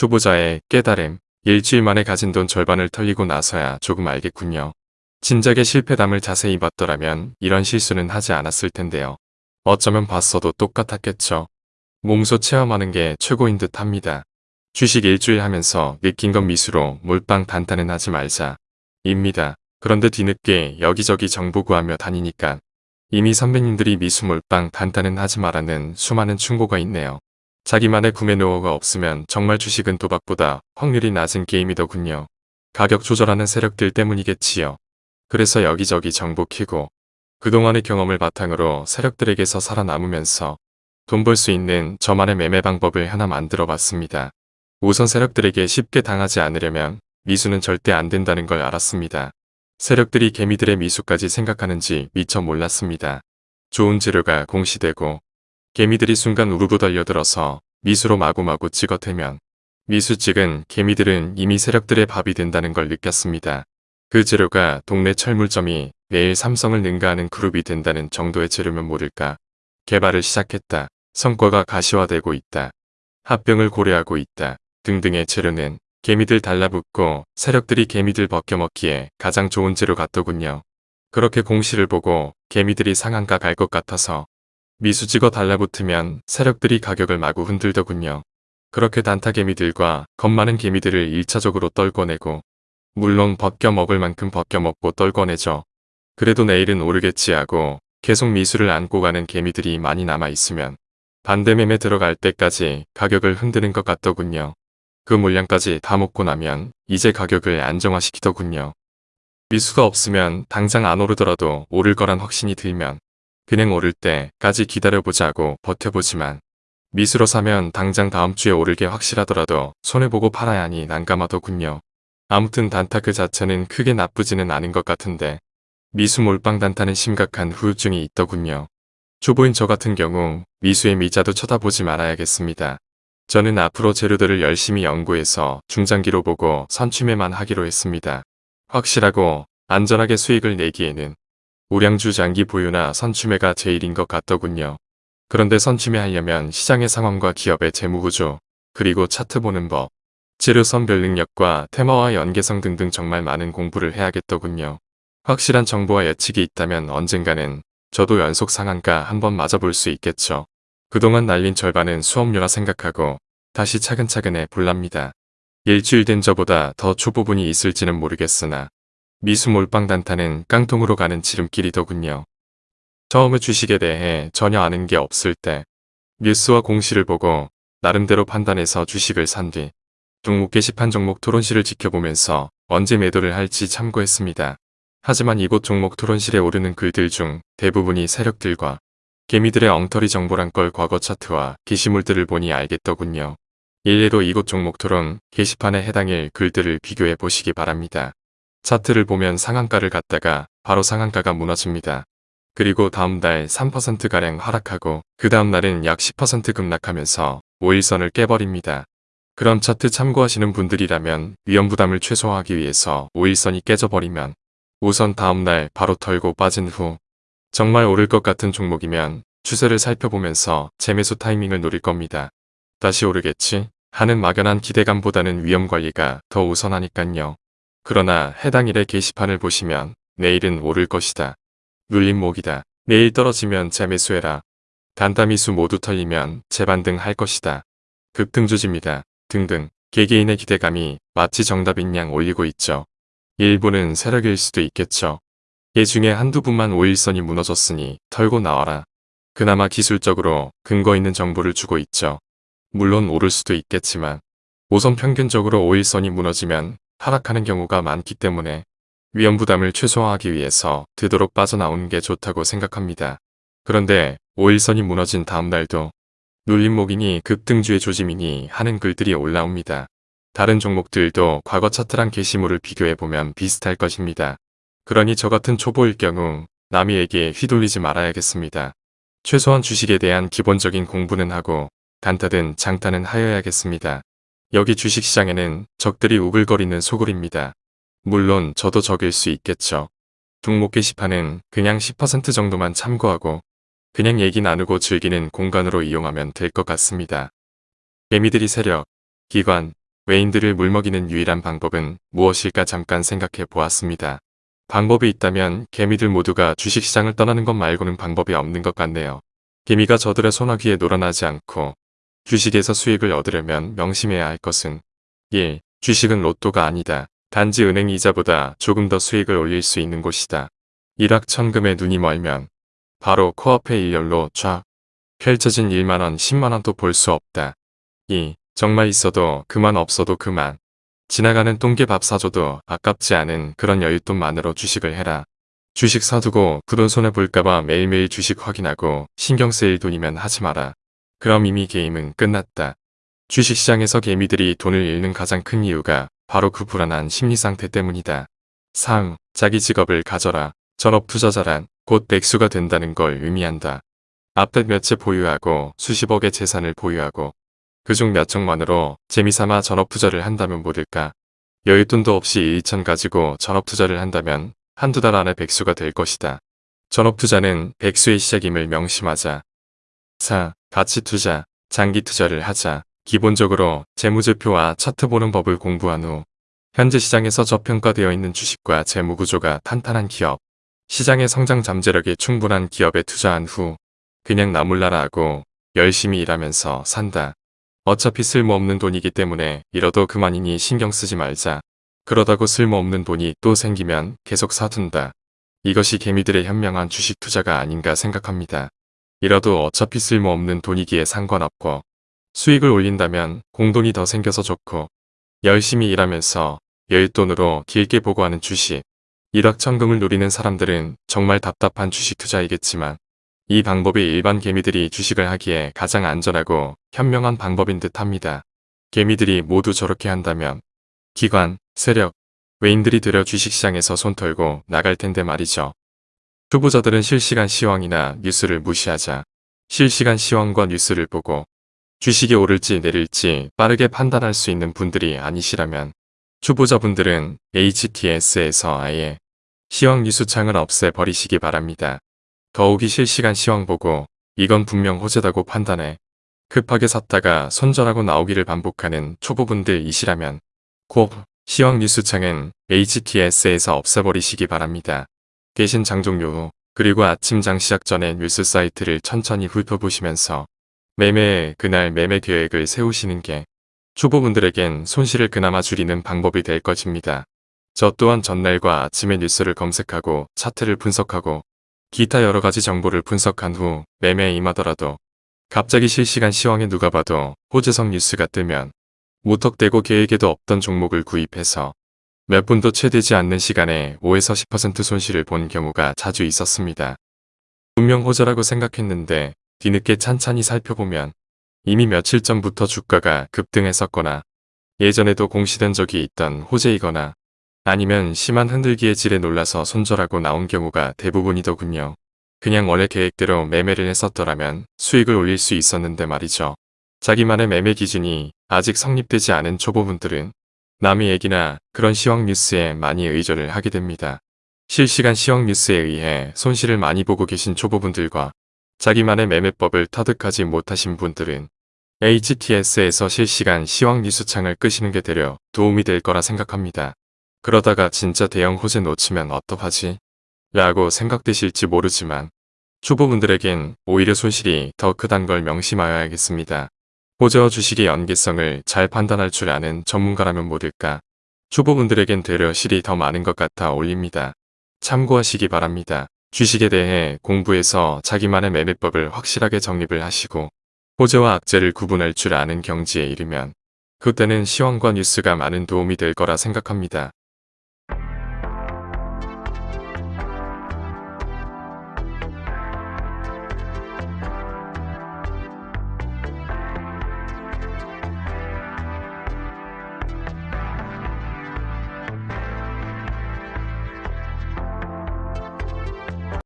투보자의 깨달음, 일주일 만에 가진 돈 절반을 털리고 나서야 조금 알겠군요. 진작에 실패담을 자세히 봤더라면 이런 실수는 하지 않았을 텐데요. 어쩌면 봤어도 똑같았겠죠. 몸소 체험하는 게 최고인 듯 합니다. 주식 일주일 하면서 느낀 건 미수로 몰빵 단타는 하지 말자. 입니다. 그런데 뒤늦게 여기저기 정보 구하며 다니니까 이미 선배님들이 미수 몰빵 단타는 하지 말라는 수많은 충고가 있네요. 자기만의 구매 노하우가 없으면 정말 주식은 도박보다 확률이 낮은 게임이더군요. 가격 조절하는 세력들 때문이겠지요. 그래서 여기저기 정보 키고 그동안의 경험을 바탕으로 세력들에게서 살아남으면서 돈 벌 수 있는 저만의 매매 방법을 하나 만들어 봤습니다. 우선 세력들에게 쉽게 당하지 않으려면 미수는 절대 안 된다는 걸 알았습니다. 세력들이 개미들의 미수까지 생각하는지 미처 몰랐습니다. 좋은 재료가 공시되고 개미들이 순간 우르르 달려들어서 미수로 마구마구 찍어대면 미수 찍은 개미들은 이미 세력들의 밥이 된다는 걸 느꼈습니다. 그 재료가 동네 철물점이 내일 삼성을 능가하는 그룹이 된다는 정도의 재료면 모를까. 개발을 시작했다. 성과가 가시화되고 있다. 합병을 고려하고 있다. 등등의 재료는 개미들 달라붙고 세력들이 개미들 벗겨먹기에 가장 좋은 재료 같더군요. 그렇게 공시를 보고 개미들이 상한가 갈 것 같아서 미수 찍어 달라붙으면 세력들이 가격을 마구 흔들더군요. 그렇게 단타 개미들과 겁 많은 개미들을 1차적으로 떨궈내고 물론 벗겨 먹을 만큼 벗겨 먹고 떨궈내죠. 그래도 내일은 오르겠지 하고 계속 미수를 안고 가는 개미들이 많이 남아있으면 반대매매 들어갈 때까지 가격을 흔드는 것 같더군요. 그 물량까지 다 먹고 나면 이제 가격을 안정화시키더군요. 미수가 없으면 당장 안 오르더라도 오를 거란 확신이 들면 그냥 오를 때까지 기다려보자고 버텨보지만 미수로 사면 당장 다음 주에 오를 게 확실하더라도 손해보고 팔아야 하니 난감하더군요. 아무튼 단타 그 자체는 크게 나쁘지는 않은 것 같은데 미수 몰빵 단타는 심각한 후유증이 있더군요. 초보인 저 같은 경우 미수의 미자도 쳐다보지 말아야겠습니다. 저는 앞으로 재료들을 열심히 연구해서 중장기로 보고 선취매만 하기로 했습니다. 확실하고 안전하게 수익을 내기에는 우량주 장기 보유나 선취매가 제일인 것 같더군요. 그런데 선취매 하려면 시장의 상황과 기업의 재무구조, 그리고 차트 보는 법, 재료 선별 능력과 테마와 연계성 등등 정말 많은 공부를 해야겠더군요. 확실한 정보와 예측이 있다면 언젠가는 저도 연속 상한가 한번 맞아볼 수 있겠죠. 그동안 날린 절반은 수업료라 생각하고 다시 차근차근 해볼랍니다. 일주일 된 저보다 더 초보분이 있을지는 모르겠으나 미수 몰빵 단타는 깡통으로 가는 지름길이더군요. 처음에 주식에 대해 전혀 아는 게 없을 때 뉴스와 공시를 보고 나름대로 판단해서 주식을 산 뒤 종목 게시판 종목 토론실을 지켜보면서 언제 매도를 할지 참고했습니다. 하지만 이곳 종목 토론실에 오르는 글들 중 대부분이 세력들과 개미들의 엉터리 정보란 걸 과거 차트와 게시물들을 보니 알겠더군요. 일례로 이곳 종목 토론 게시판에 해당일 글들을 비교해 보시기 바랍니다. 차트를 보면 상한가를 갔다가 바로 상한가가 무너집니다. 그리고 다음 달 3%가량 하락하고 그 다음 날은 약 10% 급락하면서 5일선을 깨버립니다. 그럼 차트 참고하시는 분들이라면 위험부담을 최소화하기 위해서 5일선이 깨져버리면 우선 다음날 바로 털고 빠진 후 정말 오를 것 같은 종목이면 추세를 살펴보면서 재매수 타이밍을 노릴 겁니다. 다시 오르겠지 하는 막연한 기대감보다는 위험관리가 더 우선하니깐요. 그러나 해당 일의 게시판을 보시면 내일은 오를 것이다. 눌림목이다. 내일 떨어지면 재매수해라. 단타미수 모두 털리면 재반등 할 것이다. 급등조집니다. 등등 개개인의 기대감이 마치 정답인 양 올리고 있죠. 일부는 세력일 수도 있겠죠. 예 중에 한두 분만 5일선이 무너졌으니 털고 나와라. 그나마 기술적으로 근거 있는 정보를 주고 있죠. 물론 오를 수도 있겠지만 우선 평균적으로 5일선이 무너지면 하락하는 경우가 많기 때문에 위험 부담을 최소화하기 위해서 되도록 빠져나오는 게 좋다고 생각합니다. 그런데 5일선이 무너진 다음 날도 눌림목이니 급등주의 조짐이니 하는 글들이 올라옵니다. 다른 종목들도 과거 차트랑 게시물을 비교해보면 비슷할 것입니다. 그러니 저 같은 초보일 경우 남이에게 휘둘리지 말아야겠습니다. 최소한 주식에 대한 기본적인 공부는 하고 단타든 장타는 하여야겠습니다. 여기 주식시장에는 적들이 우글거리는 소굴입니다. 물론 저도 적일 수 있겠죠. 종목 게시판은 그냥 10% 정도만 참고하고 그냥 얘기 나누고 즐기는 공간으로 이용하면 될 것 같습니다. 개미들이 세력, 기관, 외인들을 물먹이는 유일한 방법은 무엇일까 잠깐 생각해 보았습니다. 방법이 있다면 개미들 모두가 주식시장을 떠나는 것 말고는 방법이 없는 것 같네요. 개미가 저들의 소나기에 놀아나지 않고 주식에서 수익을 얻으려면 명심해야 할 것은 1. 주식은 로또가 아니다. 단지 은행 이자보다 조금 더 수익을 올릴 수 있는 곳이다. 일확천금에 눈이 멀면 바로 코앞의 일렬로 쫙 펼쳐진 1만원, 10만원도 볼 수 없다. 2. 정말 있어도 그만 없어도 그만. 지나가는 똥개 밥 사줘도 아깝지 않은 그런 여윳돈만으로 주식을 해라. 주식 사두고 부돈 손해 볼까봐 매일매일 주식 확인하고 신경 쓰일 돈이면 하지 마라. 그럼 이미 게임은 끝났다. 주식시장에서 개미들이 돈을 잃는 가장 큰 이유가 바로 그 불안한 심리 상태 때문이다. 3. 자기 직업을 가져라. 전업 투자자란 곧 백수가 된다는 걸 의미한다. 앞에 몇채 보유하고 수십억의 재산을 보유하고 그중 몇 척만으로 재미삼아 전업 투자를 한다면 모를까. 여윳돈도 없이 1천 가지고 전업 투자를 한다면 한두 달 안에 백수가 될 것이다. 전업 투자는 백수의 시작임을 명심하자. 4. 가치 투자, 장기 투자를 하자. 기본적으로 재무제표와 차트 보는 법을 공부한 후 현재 시장에서 저평가되어 있는 주식과 재무구조가 탄탄한 기업, 시장의 성장 잠재력이 충분한 기업에 투자한 후 그냥 나몰라라 하고 열심히 일하면서 산다. 어차피 쓸모없는 돈이기 때문에 잃어도 그만이니 신경 쓰지 말자. 그러다고 쓸모없는 돈이 또 생기면 계속 사둔다. 이것이 개미들의 현명한 주식 투자가 아닌가 생각합니다. 잃어도 어차피 쓸모없는 돈이기에 상관없고 수익을 올린다면 공돈이 더 생겨서 좋고 열심히 일하면서 여윳돈으로 길게 보고하는 주식 일확천금을 노리는 사람들은 정말 답답한 주식 투자이겠지만 이 방법이 일반 개미들이 주식을 하기에 가장 안전하고 현명한 방법인 듯 합니다. 개미들이 모두 저렇게 한다면 기관, 세력, 외인들이 되려 주식시장에서 손 털고 나갈 텐데 말이죠. 초보자들은 실시간 시황이나 뉴스를 무시하자 실시간 시황과 뉴스를 보고 주식이 오를지 내릴지 빠르게 판단할 수 있는 분들이 아니시라면 초보자분들은 HTS에서 아예 시황 뉴스 창을 없애버리시기 바랍니다. 더욱이 실시간 시황 보고 이건 분명 호재다고 판단해 급하게 샀다가 손절하고 나오기를 반복하는 초보분들이시라면 꼭 시황 뉴스창은 HTS에서 없애버리시기 바랍니다. 대신 장종료 후 그리고 아침 장 시작 전에 뉴스 사이트를 천천히 훑어보시면서 매매에 그날 매매 계획을 세우시는 게 초보분들에겐 손실을 그나마 줄이는 방법이 될 것입니다. 저 또한 전날과 아침에 뉴스를 검색하고 차트를 분석하고 기타 여러가지 정보를 분석한 후 매매에 임하더라도 갑자기 실시간 시황에 누가 봐도 호재성 뉴스가 뜨면 무턱대고 계획에도 없던 종목을 구입해서 몇 분도 채 되지 않는 시간에 5에서 10% 손실을 본 경우가 자주 있었습니다. 분명 호재라고 생각했는데 뒤늦게 찬찬히 살펴보면 이미 며칠 전부터 주가가 급등했었거나 예전에도 공시된 적이 있던 호재이거나 아니면 심한 흔들기의 질에 놀라서 손절하고 나온 경우가 대부분이더군요. 그냥 원래 계획대로 매매를 했었더라면 수익을 올릴 수 있었는데 말이죠. 자기만의 매매 기준이 아직 성립되지 않은 초보분들은 남의 얘기나 그런 시황 뉴스에 많이 의존을 하게 됩니다. 실시간 시황 뉴스에 의해 손실을 많이 보고 계신 초보분들과 자기만의 매매법을 터득하지 못하신 분들은 HTS에서 실시간 시황 뉴스창을 끄시는 게 되려 도움이 될 거라 생각합니다. 그러다가 진짜 대형 호재 놓치면 어떡하지? 라고 생각되실지 모르지만 초보분들에겐 오히려 손실이 더 크단 걸 명심하여야겠습니다. 호재와 주식의 연계성을 잘 판단할 줄 아는 전문가라면 모를까. 초보분들에겐 되려 실이 더 많은 것 같아 올립니다. 참고하시기 바랍니다. 주식에 대해 공부해서 자기만의 매매법을 확실하게 정립을 하시고 호재와 악재를 구분할 줄 아는 경지에 이르면 그때는 시황과 뉴스가 많은 도움이 될 거라 생각합니다.